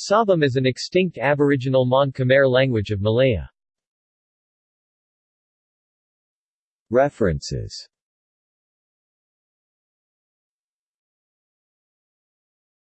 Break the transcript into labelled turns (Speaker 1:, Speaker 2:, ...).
Speaker 1: Sabam is an extinct aboriginal Mon Khmer language of Malaya. References